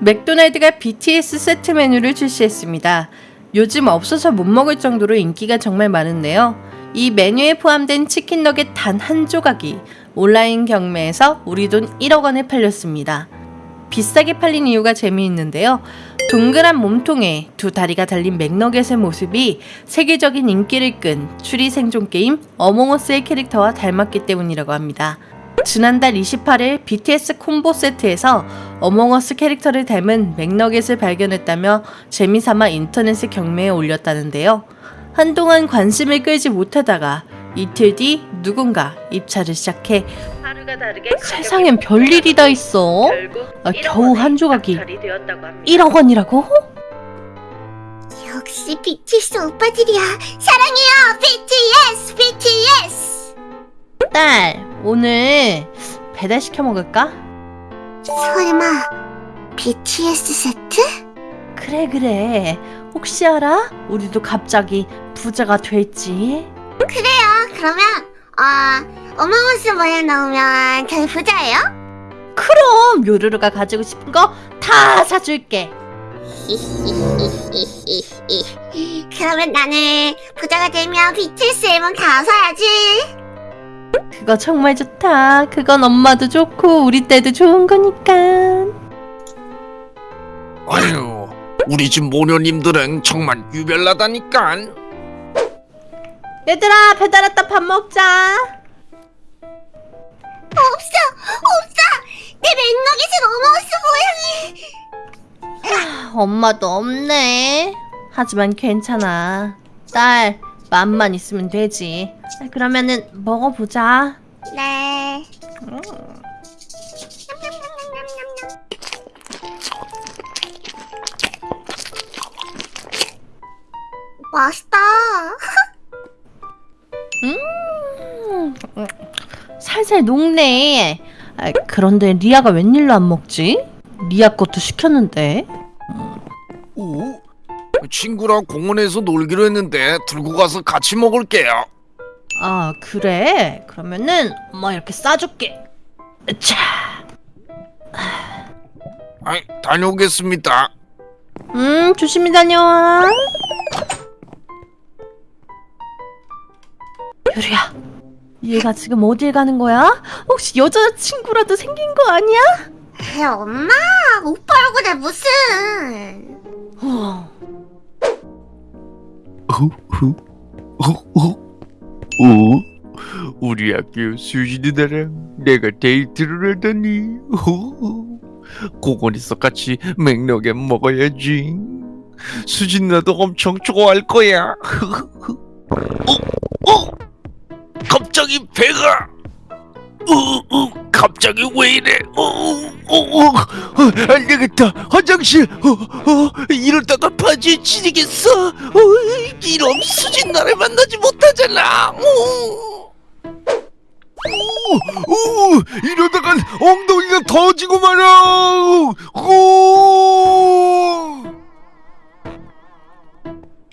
맥도날드가 BTS 세트 메뉴를 출시했습니다. 요즘 없어서 못 먹을 정도로 인기가 정말 많은데요. 이 메뉴에 포함된 치킨 너겟 단 한 조각이 온라인 경매에서 우리 돈 1억 원에 팔렸습니다. 비싸게 팔린 이유가 재미있는데요. 동그란 몸통에 두 다리가 달린 맥너겟의 모습이 세계적인 인기를 끈 추리 생존 게임 어몽어스의 캐릭터와 닮았기 때문이라고 합니다. 지난달 28일 BTS 콤보 세트에서 어몽어스 캐릭터를 닮은 맥너겟을 발견했다며 재미삼아 인터넷에 경매에 올렸다는데요. 한동안 관심을 끌지 못하다가 이틀 뒤 누군가 입찰을 시작해 하루가 다르게 세상엔 별일이 다 있어. 아, 겨우 한 조각이 1억 원이라고? 역시 BTS 오빠들이야. 사랑해요, BTS, BTS. 딸, 오늘 배달 시켜 먹을까? 설마 BTS 세트? 그래 그래. 혹시 알아? 우리도 갑자기 부자가 될지. 그래요. 그러면 어 어머머스 모양 나오면 저희 부자예요? 그럼 요루루가 가지고 싶은 거 다 사줄게. 그러면 나는 부자가 되면 BTS 앨범 다 사야지. 그거 정말 좋다. 그건 엄마도 좋고 우리 딸도 좋은 거니까. 아유, 우리 집 모녀님들은 정말 유별나다니까. 얘들아 배달 왔다 밥 먹자. 없어, 없어. 내 맥너겟은 어머머스 모양이. 엄마도 없네. 하지만 괜찮아. 딸 맘만 있으면 되지. 그러면은 먹어보자. 네. 맛있다. 음, 살살 녹네. 아, 그런데 리아가 웬일로 안 먹지? 리아 것도 시켰는데. 오? 친구랑 공원에서 놀기로 했는데 들고 가서 같이 먹을게요. 아 그래? 그러면은 엄마 이렇게 싸줄게. 자, 아이, 다녀오겠습니다. 음 조심히 다녀와. 유리야, 얘가 지금 어딜 가는 거야? 혹시 여자친구라도 생긴 거 아니야? 에이, 엄마, 오빠 얼굴에 무슨? 어, 오, 우리 학교 수지 누나랑 내가 데이트를 하다니. 오, 공원에서 같이 맥너겟 먹어야지. 수지 누나도 엄청 좋아할 거야. 어, 어, 갑자기 배가. 어, 어, 갑자기 왜 이래? 어, 어, 어, 어, 안 되겠다. 화장실. 어, 어, 이러다가 바지에 찌르겠어. 어, 이런 수진 나를 만나지 못하잖아. 어. 오, 오, 이러다간 엉덩이가 터지고 말아. 오.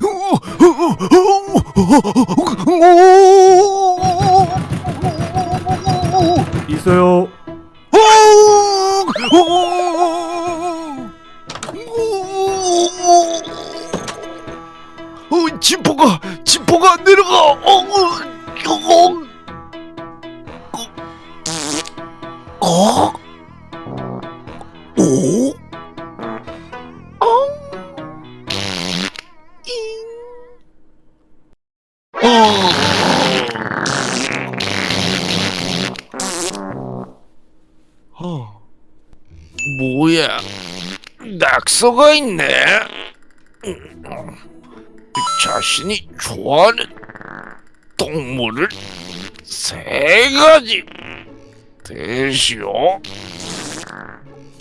오, 오, 오, 오, 오. 낙서가 있네. 자신이 좋아하는 동물을 세 가지 대시오.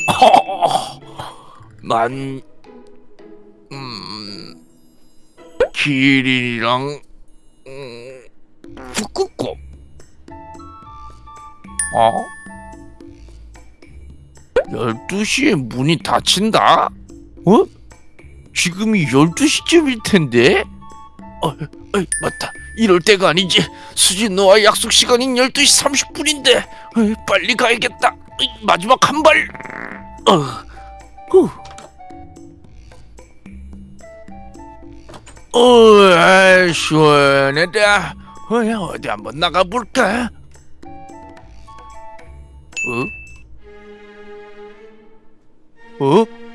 난 음, 기린이랑 음, 북극곰. 어? 12시에 문이 닫힌다? 어? 지금이 12시쯤일 텐데? 어, 어, 맞다. 이럴 때가 아니지. 수진 너와 약속 시간인 12시 30분인데. 빨리 가야겠다. 어이, 마지막 한 발. 어. 후. 어, 아, 시원하다. 어, 어디 한번 나가볼까? 어? 어?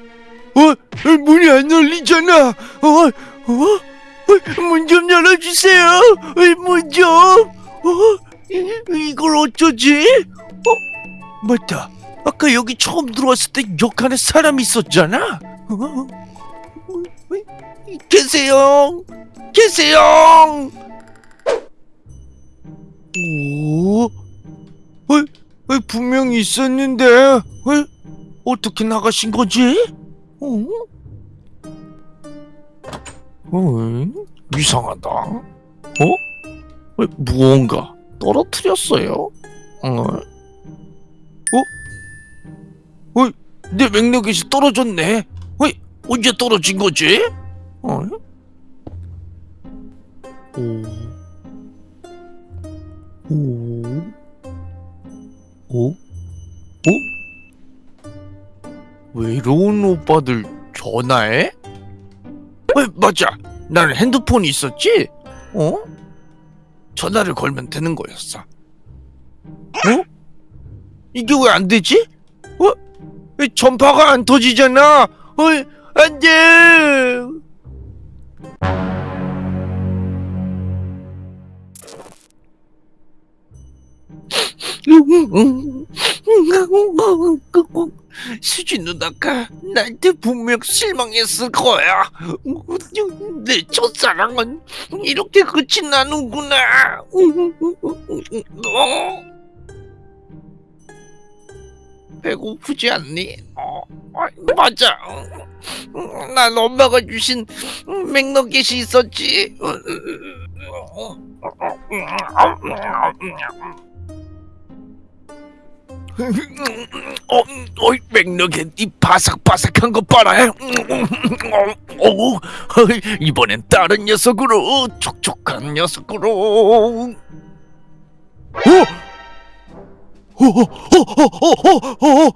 어? 문이 안 열리잖아. 어? 어? 문 좀 열어주세요. 문 좀. 어? 이- 이걸 어쩌지? 어? 맞다. 아까 여기 처음 들어왔을 때 역할에 사람이 있었잖아. 어? 어? 어? 계세요. 계세요. 오? 어? 어? 분명히 있었는데. 어? 어떻게 나가신 거지? 어? 어? 이상하다. 어? 어? 무언가 떨어뜨렸어요? 어? 어? 어? 내 맥락이 떨어졌네. 어? 언제 떨어진 거지? 어? 오. 오. 오? 오? 외로운 오빠들 전화해? 어, 맞아. 나는 핸드폰이 있었지? 어? 전화를 걸면 되는 거였어. 어? 이게 왜 안 되지? 어? 왜 전파가 안 터지잖아. 어, 안 돼. 수진 누나가 나한테 분명 실망했을 거야. 내 첫사랑은 이렇게 끝이 나는구나. 어? 배고프지 않니? 어, 아, 맞아. 난 엄마가 주신 맥너겟이 있었지. 어, 어, 맥너겟 이 바삭바삭한 거 봐라. 어, 이번엔 다른 녀석으로 촉촉한 녀석으로. 어?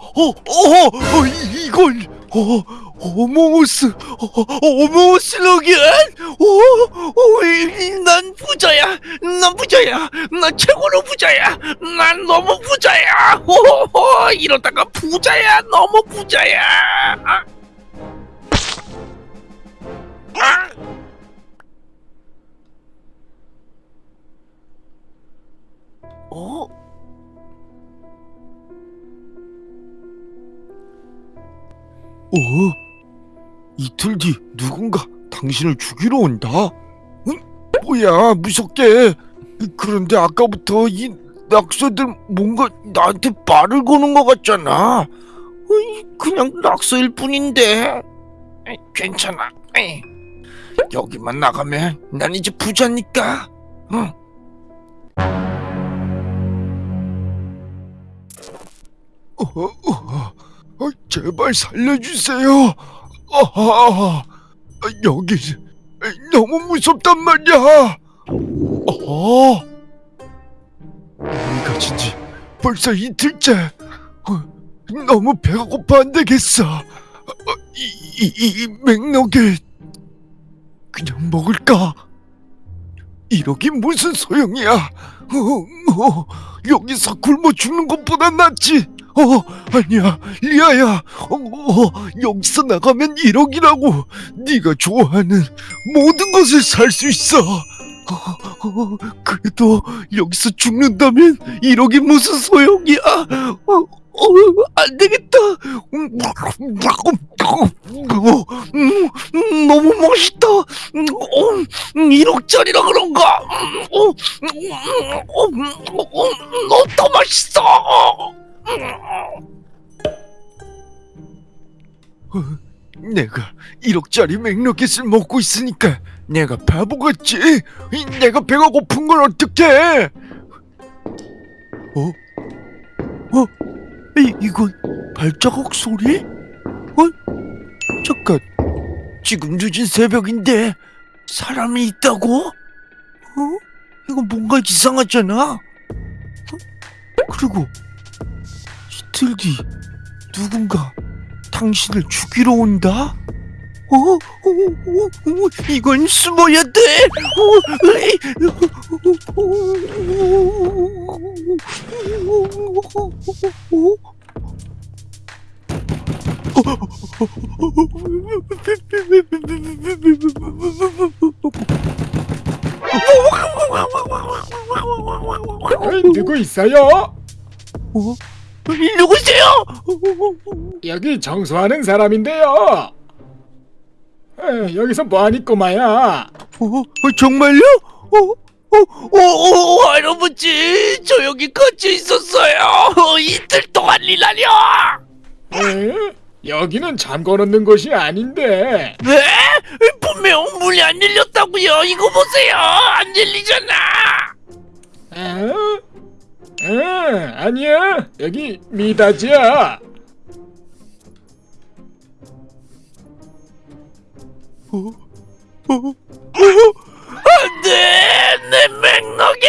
어어어어어어어어어 이걸 어 어몽어스 어몽어스 로겐 어어난 부자야 난 부자야 난 최고로 부자야 난 너무 부자야 어 이러다가 부자야 너무 부자야 아. 아. 어? 어? 이틀 뒤 누군가 당신을 죽이러 온다? 응? 뭐야 무섭게 그런데 아까부터 이 낙서들 뭔가 나한테 말을 거는 것 같잖아 그냥 낙서일 뿐인데 괜찮아. 여기만 나가면 난 이제 부자니까 응. 어, 어, 어, 제발 살려주세요. 아, 여기 너무 무섭단 말이야. 어, 몸이 가진 지 벌써 이틀째. 어, 너무 배가 고파 안 되겠어. 어, 이, 이, 이 맥락에 그냥 먹을까? 이러기 무슨 소용이야? 어, 어, 여기서 굶어 죽는 것보다 낫지. 어, 아니야, 리아야. 어, 어, 여기서 나가면 1억이라고. 네가 좋아하는 모든 것을 살 수 있어. 어, 어, 그래도 여기서 죽는다면 1억이 무슨 소용이야? 어, 어, 안 되겠다. 음, 음, 음, 너무 멋있다. 음, 어, 1억짜리라 그런가? 음, 어, 음, 어, 음, 어, 음, 너더 맛있어. 어, 내가 1억짜리 맥너겟을 먹고 있으니까 내가 바보 같지? 이, 내가 배가 고픈 걸 어떡해? 어? 어? 이, 이건 발자국 소리? 어? 잠깐 지금 늦은 새벽인데 사람이 있다고? 어? 이건 뭔가 이상하잖아? 어? 그리고 이틀 뒤 누군가 당신을 죽이러 온다? 어? 어, 어, 어, 이건 숨어야 돼. 어, 누구 있어요? 누구세요? 여기 청소하는 사람인데요. 에, 여기서 뭐하니 꼬마야? 어, 어, 정말요? 어, 어, 어, 어, 할아버지, 저 여기 갇혀 있었어요. 어, 이틀 동안이라뇨. 에? 여기는 잠궈 놓는 곳이 아닌데. 네? 분명 문이 안 열렸다고요. 이거 보세요. 안 열리잖아. 에? 에, 아니야. 여기 미닫이야. 안돼, 내 맥락에.